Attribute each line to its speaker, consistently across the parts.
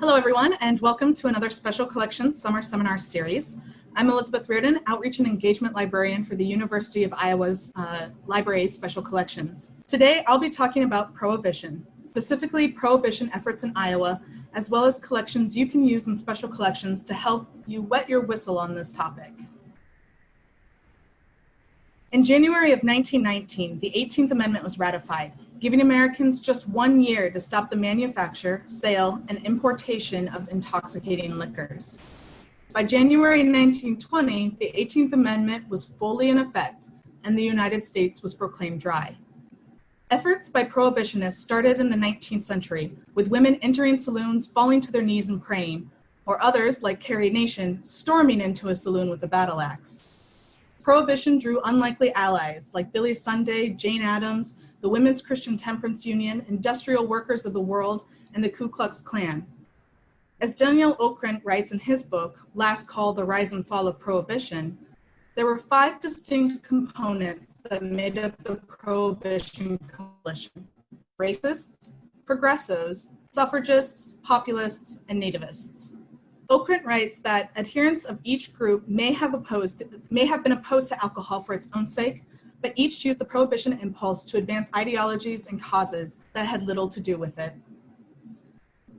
Speaker 1: Hello, everyone, and welcome to another Special Collections Summer Seminar Series. I'm Elizabeth Reardon, Outreach and Engagement Librarian for the University of Iowa's uh, Libraries Special Collections. Today, I'll be talking about Prohibition, specifically Prohibition efforts in Iowa, as well as collections you can use in special collections to help you wet your whistle on this topic. In January of 1919, the 18th Amendment was ratified, giving Americans just one year to stop the manufacture, sale, and importation of intoxicating liquors. By January 1920, the 18th Amendment was fully in effect, and the United States was proclaimed dry. Efforts by prohibitionists started in the 19th century, with women entering saloons, falling to their knees and praying, or others, like Carrie Nation, storming into a saloon with a battle axe. Prohibition drew unlikely allies like Billy Sunday, Jane Addams, the Women's Christian Temperance Union, Industrial Workers of the World, and the Ku Klux Klan. As Daniel Okrent writes in his book, Last Call, The Rise and Fall of Prohibition, there were five distinct components that made up the Prohibition Coalition. Racists, progressives, suffragists, populists, and nativists. Okrent writes that adherents of each group may have opposed may have been opposed to alcohol for its own sake, but each used the prohibition impulse to advance ideologies and causes that had little to do with it.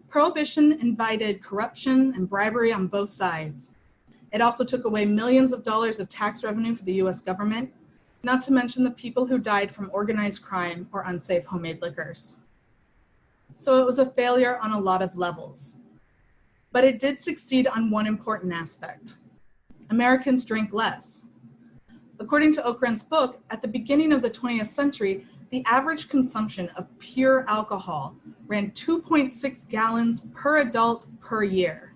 Speaker 1: Prohibition invited corruption and bribery on both sides. It also took away millions of dollars of tax revenue for the US government, not to mention the people who died from organized crime or unsafe homemade liquors. So it was a failure on a lot of levels but it did succeed on one important aspect. Americans drink less. According to Okrent's book, at the beginning of the 20th century, the average consumption of pure alcohol ran 2.6 gallons per adult per year.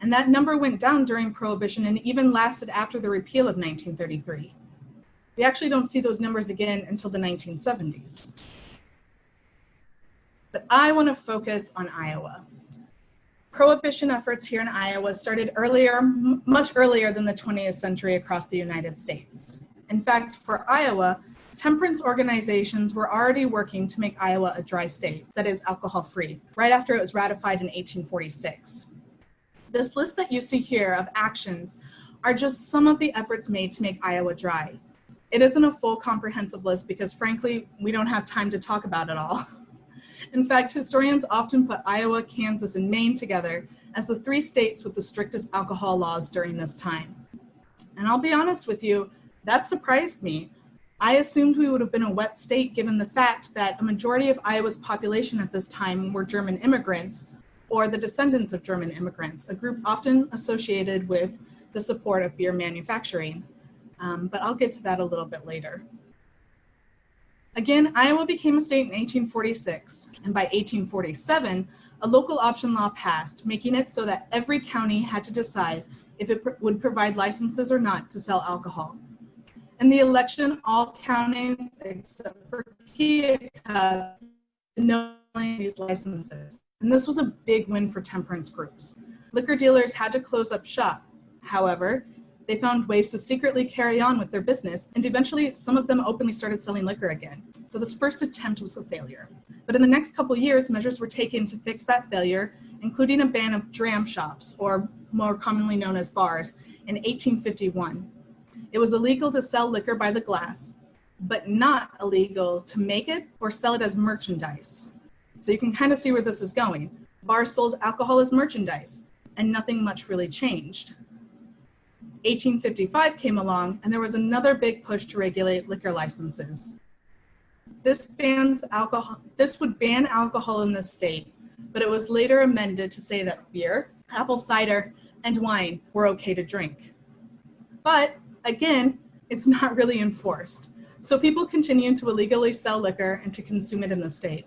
Speaker 1: And that number went down during Prohibition and even lasted after the repeal of 1933. We actually don't see those numbers again until the 1970s. But I want to focus on Iowa prohibition efforts here in Iowa started earlier, much earlier than the 20th century across the United States. In fact, for Iowa, temperance organizations were already working to make Iowa a dry state, that is alcohol free, right after it was ratified in 1846. This list that you see here of actions are just some of the efforts made to make Iowa dry. It isn't a full comprehensive list because frankly, we don't have time to talk about it all. In fact, historians often put Iowa, Kansas, and Maine together as the three states with the strictest alcohol laws during this time. And I'll be honest with you, that surprised me. I assumed we would have been a wet state given the fact that a majority of Iowa's population at this time were German immigrants or the descendants of German immigrants, a group often associated with the support of beer manufacturing. Um, but I'll get to that a little bit later. Again, Iowa became a state in 1846, and by 1847, a local option law passed, making it so that every county had to decide if it pr would provide licenses or not to sell alcohol. In the election, all counties except for Keokuk no these licenses. And this was a big win for temperance groups. Liquor dealers had to close up shop. However, they found ways to secretly carry on with their business, and eventually some of them openly started selling liquor again. So this first attempt was a failure. But in the next couple years, measures were taken to fix that failure, including a ban of dram shops, or more commonly known as bars, in 1851. It was illegal to sell liquor by the glass, but not illegal to make it or sell it as merchandise. So you can kind of see where this is going. Bars sold alcohol as merchandise, and nothing much really changed. 1855 came along and there was another big push to regulate liquor licenses. This bans alcohol, this would ban alcohol in the state, but it was later amended to say that beer, apple cider, and wine were okay to drink. But again, it's not really enforced. So people continue to illegally sell liquor and to consume it in the state.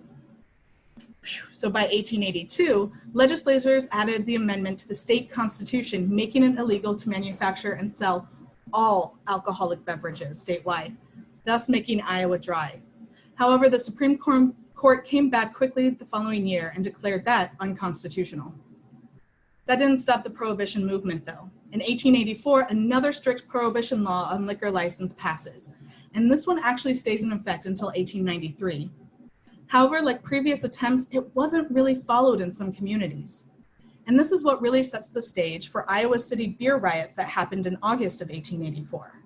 Speaker 1: So by 1882, legislators added the amendment to the state constitution, making it illegal to manufacture and sell all alcoholic beverages statewide, thus making Iowa dry. However, the Supreme Court came back quickly the following year and declared that unconstitutional. That didn't stop the prohibition movement though. In 1884, another strict prohibition law on liquor license passes, and this one actually stays in effect until 1893. However, like previous attempts, it wasn't really followed in some communities. And this is what really sets the stage for Iowa City beer riots that happened in August of 1884.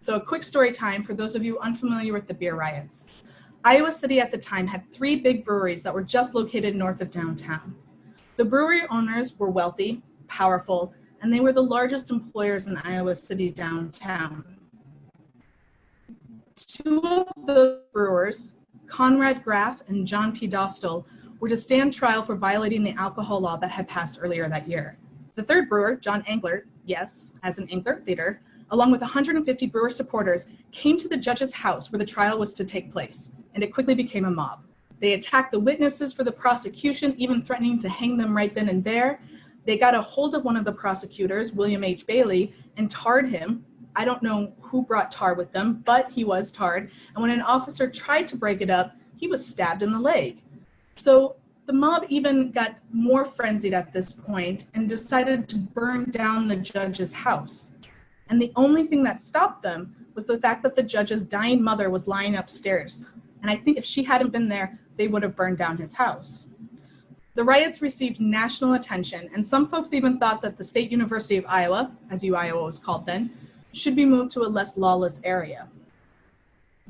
Speaker 1: So a quick story time for those of you unfamiliar with the beer riots. Iowa City at the time had three big breweries that were just located north of downtown. The brewery owners were wealthy, powerful, and they were the largest employers in Iowa City downtown. Two of the brewers, Conrad Graf and John P. Dostal, were to stand trial for violating the alcohol law that had passed earlier that year. The third brewer, John Englert, yes, as an Englert theater, along with 150 brewer supporters, came to the judge's house where the trial was to take place, and it quickly became a mob. They attacked the witnesses for the prosecution, even threatening to hang them right then and there. They got a hold of one of the prosecutors, William H. Bailey, and tarred him. I don't know who brought tar with them, but he was tarred. And when an officer tried to break it up, he was stabbed in the leg. So the mob even got more frenzied at this point and decided to burn down the judge's house. And the only thing that stopped them was the fact that the judge's dying mother was lying upstairs. And I think if she hadn't been there, they would have burned down his house. The riots received national attention, and some folks even thought that the State University of Iowa, as UIO was called then, should be moved to a less lawless area.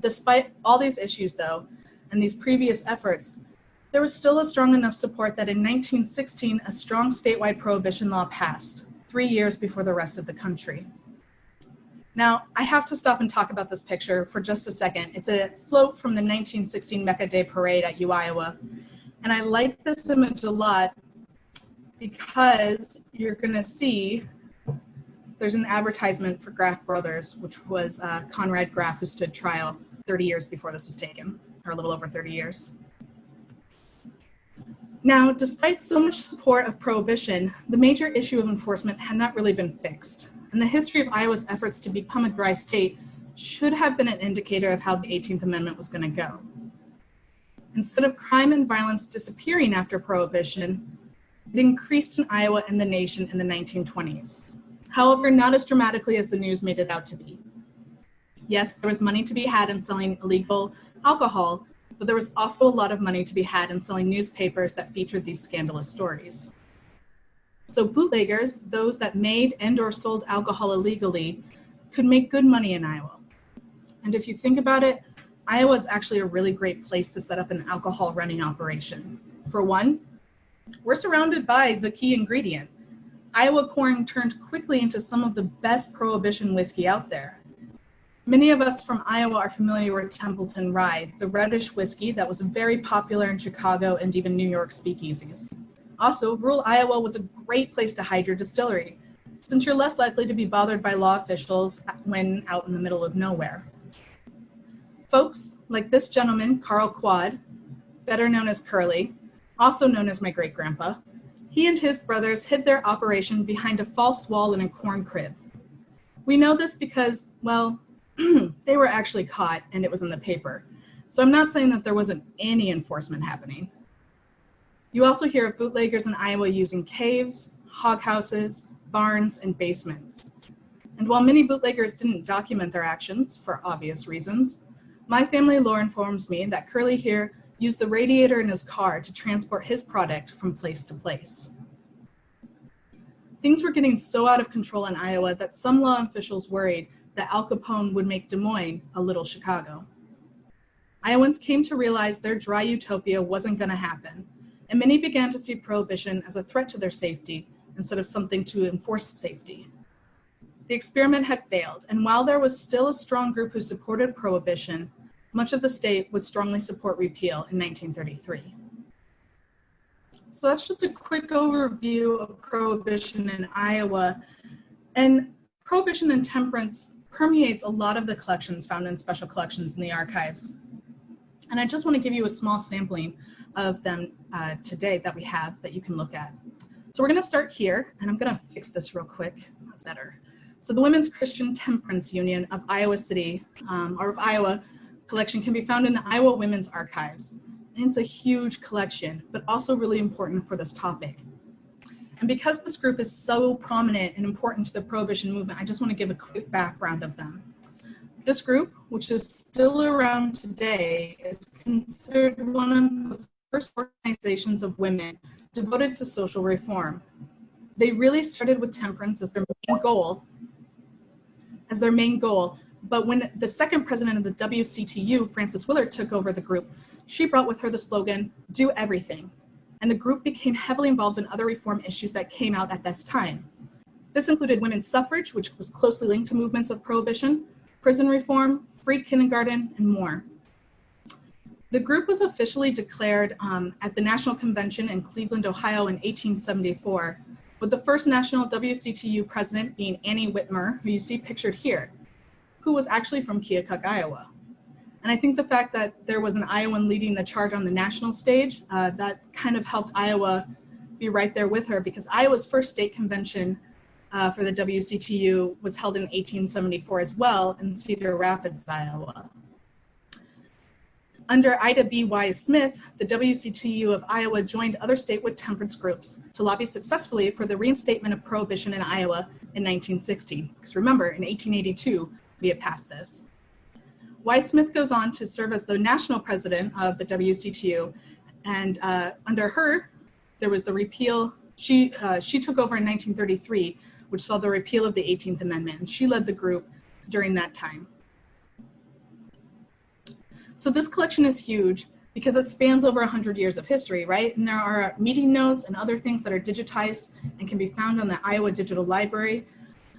Speaker 1: Despite all these issues, though, and these previous efforts, there was still a strong enough support that in 1916, a strong statewide prohibition law passed, three years before the rest of the country. Now, I have to stop and talk about this picture for just a second. It's a float from the 1916 Mecca Day Parade at U Iowa. And I like this image a lot because you're gonna see there's an advertisement for Graf Brothers, which was uh, Conrad Graf who stood trial 30 years before this was taken, or a little over 30 years. Now, despite so much support of prohibition, the major issue of enforcement had not really been fixed and the history of Iowa's efforts to become a dry state should have been an indicator of how the 18th Amendment was going to go. Instead of crime and violence disappearing after Prohibition, it increased in Iowa and the nation in the 1920s. However, not as dramatically as the news made it out to be. Yes, there was money to be had in selling illegal alcohol, but there was also a lot of money to be had in selling newspapers that featured these scandalous stories. So bootleggers, those that made and or sold alcohol illegally, could make good money in Iowa. And if you think about it, Iowa is actually a really great place to set up an alcohol running operation. For one, we're surrounded by the key ingredient. Iowa corn turned quickly into some of the best prohibition whiskey out there. Many of us from Iowa are familiar with Templeton Rye, the reddish whiskey that was very popular in Chicago and even New York speakeasies. Also, rural Iowa was a great place to hide your distillery, since you're less likely to be bothered by law officials when out in the middle of nowhere. Folks like this gentleman, Carl Quad, better known as Curly, also known as my great grandpa, he and his brothers hid their operation behind a false wall in a corn crib. We know this because, well, they were actually caught and it was in the paper. So I'm not saying that there wasn't any enforcement happening. You also hear of bootleggers in Iowa using caves, hog houses, barns, and basements. And while many bootleggers didn't document their actions for obvious reasons, my family lore informs me that Curly here used the radiator in his car to transport his product from place to place. Things were getting so out of control in Iowa that some law officials worried that Al Capone would make Des Moines a little Chicago. Iowans came to realize their dry utopia wasn't going to happen, and many began to see prohibition as a threat to their safety instead of something to enforce safety. The experiment had failed, and while there was still a strong group who supported prohibition, much of the state would strongly support repeal in 1933. So that's just a quick overview of prohibition in Iowa. And prohibition and temperance permeates a lot of the collections found in special collections in the archives. And I just want to give you a small sampling of them uh, today that we have that you can look at. So we're going to start here, and I'm going to fix this real quick. That's better. So the Women's Christian Temperance Union of Iowa City, um, or of Iowa collection can be found in the Iowa Women's Archives. And it's a huge collection, but also really important for this topic. And because this group is so prominent and important to the Prohibition movement, I just want to give a quick background of them. This group, which is still around today, is considered one of the first organizations of women devoted to social reform. They really started with temperance as their main goal, as their main goal. But when the second president of the WCTU, Frances Willard, took over the group, she brought with her the slogan, do everything. And the group became heavily involved in other reform issues that came out at this time. This included women's suffrage, which was closely linked to movements of prohibition, prison reform, free kindergarten, and more. The group was officially declared um, at the National Convention in Cleveland, Ohio in 1874, with the first national WCTU president being Annie Whitmer, who you see pictured here, who was actually from Keokuk, Iowa. And I think the fact that there was an Iowan leading the charge on the national stage, uh, that kind of helped Iowa be right there with her because Iowa's first state convention uh, for the WCTU was held in 1874 as well in Cedar Rapids, Iowa. Under Ida B. Wise Smith, the WCTU of Iowa joined other statewide temperance groups to lobby successfully for the reinstatement of prohibition in Iowa in 1960. Because remember, in 1882, we had passed this. Wise Smith goes on to serve as the national president of the WCTU, and uh, under her, there was the repeal. She uh, she took over in 1933, which saw the repeal of the 18th Amendment, and she led the group during that time. So this collection is huge because it spans over 100 years of history, right? And there are meeting notes and other things that are digitized and can be found on the Iowa Digital Library.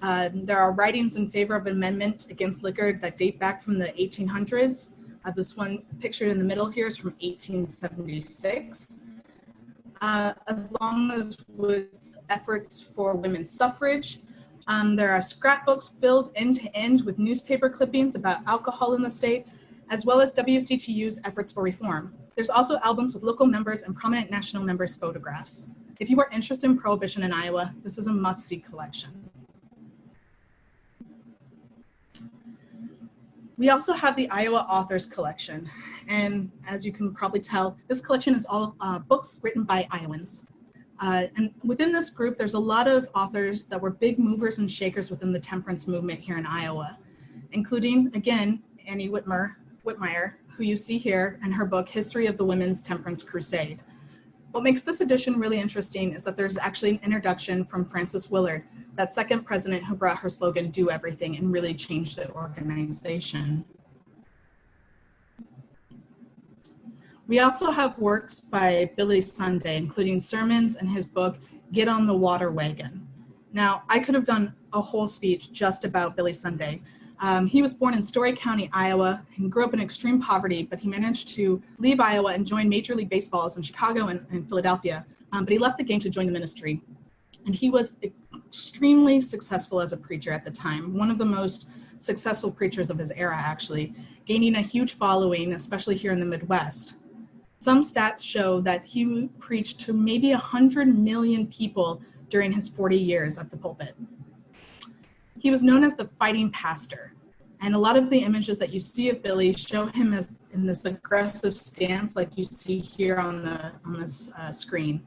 Speaker 1: Uh, there are writings in favor of amendment against liquor that date back from the 1800s. Uh, this one pictured in the middle here is from 1876. Uh, as long as with efforts for women's suffrage. Um, there are scrapbooks filled end to end with newspaper clippings about alcohol in the state, as well as WCTU's efforts for reform. There's also albums with local members and prominent national members' photographs. If you are interested in Prohibition in Iowa, this is a must-see collection. We also have the Iowa Authors Collection. And as you can probably tell, this collection is all uh, books written by Iowans. Uh, and within this group, there's a lot of authors that were big movers and shakers within the temperance movement here in Iowa, including, again, Annie Whitmer, Wittenmyer, who you see here in her book, History of the Women's Temperance Crusade. What makes this edition really interesting is that there's actually an introduction from Frances Willard, that second president who brought her slogan, do everything, and really changed the organization. We also have works by Billy Sunday, including sermons and his book, Get on the Water Wagon. Now, I could have done a whole speech just about Billy Sunday, um, he was born in Story County, Iowa, and grew up in extreme poverty, but he managed to leave Iowa and join Major League Baseballs in Chicago and, and Philadelphia. Um, but he left the game to join the ministry. And he was extremely successful as a preacher at the time, one of the most successful preachers of his era, actually, gaining a huge following, especially here in the Midwest. Some stats show that he preached to maybe 100 million people during his 40 years at the pulpit. He was known as the fighting pastor. And a lot of the images that you see of Billy show him as in this aggressive stance like you see here on, the, on this uh, screen.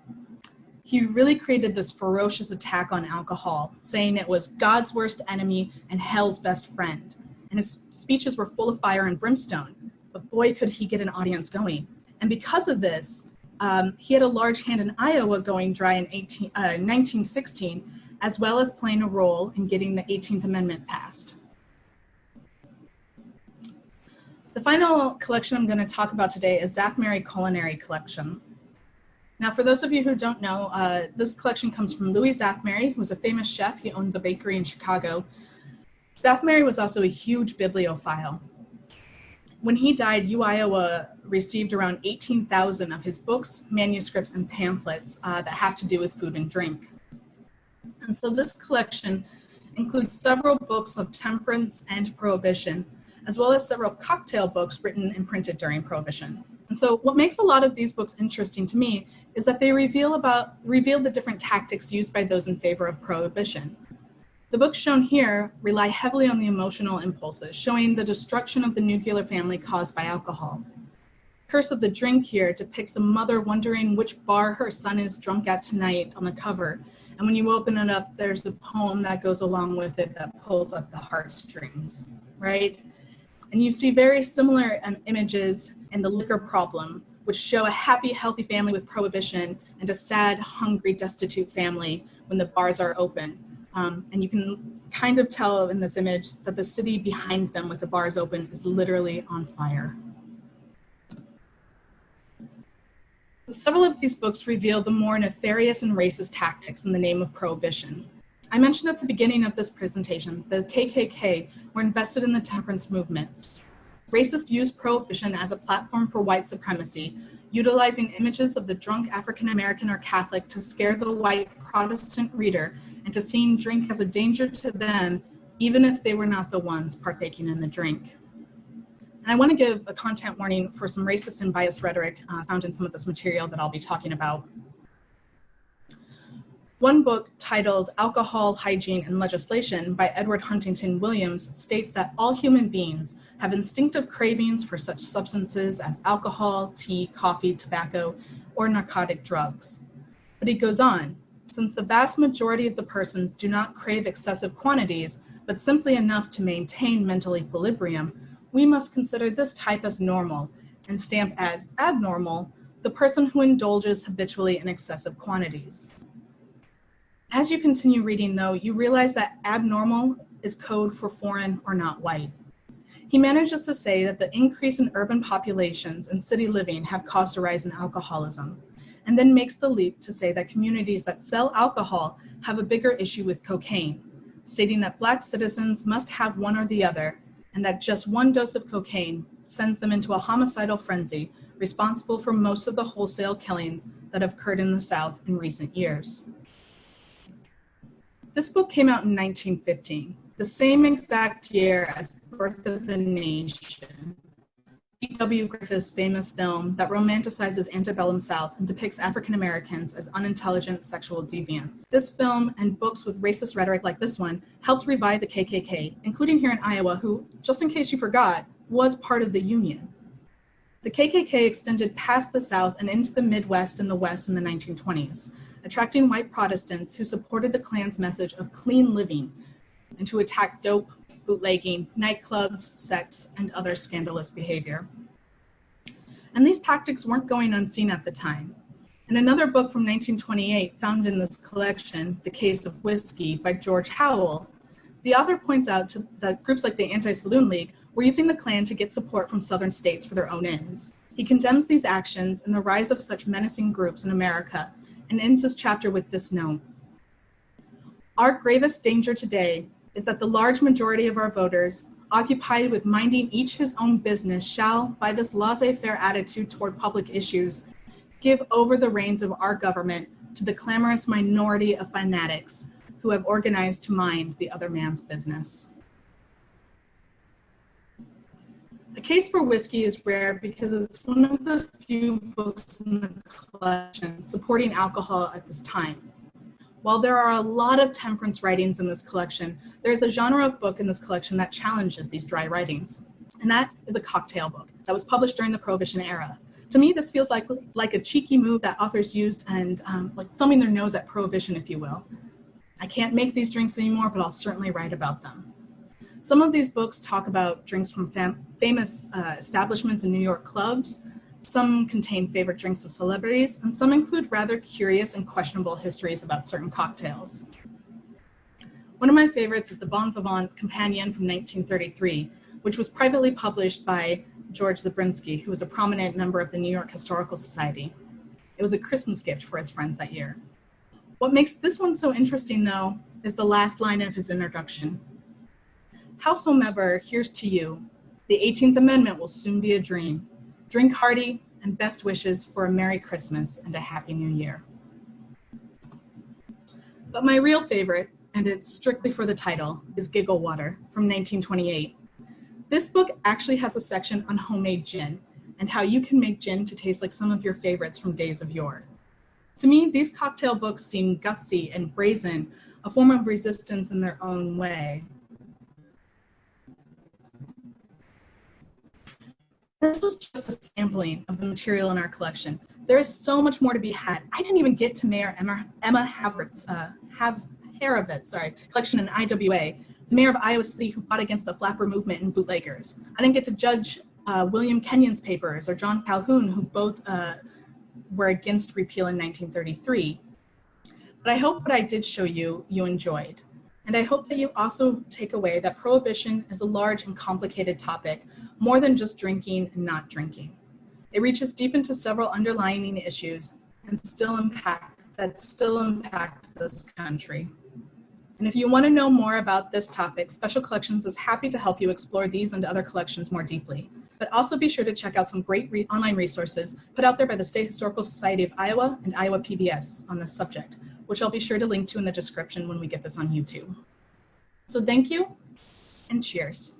Speaker 1: He really created this ferocious attack on alcohol, saying it was God's worst enemy and hell's best friend. And his speeches were full of fire and brimstone, but boy, could he get an audience going. And because of this, um, he had a large hand in Iowa going dry in 18, uh, 1916 as well as playing a role in getting the 18th Amendment passed. The final collection I'm going to talk about today is Szathmary Culinary Collection. Now, for those of you who don't know, uh, this collection comes from Louis Szathmary, who was a famous chef. He owned the bakery in Chicago. Szathmary was also a huge bibliophile. When he died, UIowa received around 18,000 of his books, manuscripts, and pamphlets uh, that have to do with food and drink. And so this collection includes several books of temperance and prohibition, as well as several cocktail books written and printed during Prohibition. And so what makes a lot of these books interesting to me is that they reveal about reveal the different tactics used by those in favor of prohibition. The books shown here rely heavily on the emotional impulses, showing the destruction of the nuclear family caused by alcohol. Curse of the Drink here depicts a mother wondering which bar her son is drunk at tonight on the cover, and when you open it up, there's a poem that goes along with it that pulls up the heartstrings, right? And you see very similar um, images in the liquor problem, which show a happy, healthy family with prohibition and a sad, hungry, destitute family when the bars are open. Um, and you can kind of tell in this image that the city behind them with the bars open is literally on fire. Several of these books reveal the more nefarious and racist tactics in the name of prohibition. I mentioned at the beginning of this presentation, the KKK were invested in the temperance movements. Racists used prohibition as a platform for white supremacy, utilizing images of the drunk African American or Catholic to scare the white Protestant reader into seeing drink as a danger to them, even if they were not the ones partaking in the drink. And I want to give a content warning for some racist and biased rhetoric uh, found in some of this material that I'll be talking about. One book titled Alcohol, Hygiene, and Legislation by Edward Huntington Williams states that all human beings have instinctive cravings for such substances as alcohol, tea, coffee, tobacco, or narcotic drugs. But he goes on, since the vast majority of the persons do not crave excessive quantities, but simply enough to maintain mental equilibrium, we must consider this type as normal and stamp as abnormal the person who indulges habitually in excessive quantities. As you continue reading, though, you realize that abnormal is code for foreign or not white. He manages to say that the increase in urban populations and city living have caused a rise in alcoholism, and then makes the leap to say that communities that sell alcohol have a bigger issue with cocaine, stating that Black citizens must have one or the other, and that just one dose of cocaine sends them into a homicidal frenzy responsible for most of the wholesale killings that have occurred in the South in recent years. This book came out in 1915, the same exact year as The Birth of a Nation, D.W. Griffith's famous film that romanticizes antebellum South and depicts African Americans as unintelligent sexual deviants. This film and books with racist rhetoric like this one helped revive the KKK, including here in Iowa, who, just in case you forgot, was part of the Union. The KKK extended past the South and into the Midwest and the West in the 1920s, attracting white Protestants who supported the Klan's message of clean living and to attack dope, bootlegging, nightclubs, sex, and other scandalous behavior. And these tactics weren't going unseen at the time. In another book from 1928 found in this collection, The Case of Whiskey by George Howell, the author points out that groups like the Anti-Saloon League were using the Klan to get support from southern states for their own ends. He condemns these actions and the rise of such menacing groups in America and ends his chapter with this note. Our gravest danger today is that the large majority of our voters, occupied with minding each his own business, shall, by this laissez-faire attitude toward public issues, give over the reins of our government to the clamorous minority of fanatics who have organized to mind the other man's business. The case for whiskey is rare because it's one of the few books in the collection supporting alcohol at this time. While there are a lot of temperance writings in this collection, there's a genre of book in this collection that challenges these dry writings, and that is a cocktail book that was published during the Prohibition era. To me, this feels like, like a cheeky move that authors used and um, like thumbing their nose at Prohibition, if you will. I can't make these drinks anymore, but I'll certainly write about them. Some of these books talk about drinks from fam famous uh, establishments and New York clubs, some contain favorite drinks of celebrities, and some include rather curious and questionable histories about certain cocktails. One of my favorites is the Bon Vivant Companion from 1933, which was privately published by George Zabriskie, who was a prominent member of the New York Historical Society. It was a Christmas gift for his friends that year. What makes this one so interesting, though, is the last line of his introduction. Howsomever, here's to you. The 18th Amendment will soon be a dream. Drink hearty and best wishes for a Merry Christmas and a Happy New Year. But my real favorite, and it's strictly for the title, is Giggle Water from 1928. This book actually has a section on homemade gin and how you can make gin to taste like some of your favorites from days of yore. To me, these cocktail books seem gutsy and brazen, a form of resistance in their own way, This was just a sampling of the material in our collection. There is so much more to be had. I didn't even get to Mayor Emma, Emma Havertz, uh, Have, Harovitz, sorry, collection in IWA, the mayor of Iowa City who fought against the flapper movement and bootleggers. I didn't get to judge uh, William Kenyon's papers or John Calhoun, who both uh, were against repeal in 1933. But I hope what I did show you, you enjoyed. And I hope that you also take away that prohibition is a large and complicated topic, more than just drinking and not drinking. It reaches deep into several underlying issues and still impact that still impact this country. And if you want to know more about this topic, Special Collections is happy to help you explore these and other collections more deeply. But also be sure to check out some great re online resources put out there by the State Historical Society of Iowa and Iowa PBS on this subject, which I'll be sure to link to in the description when we get this on YouTube. So thank you and cheers.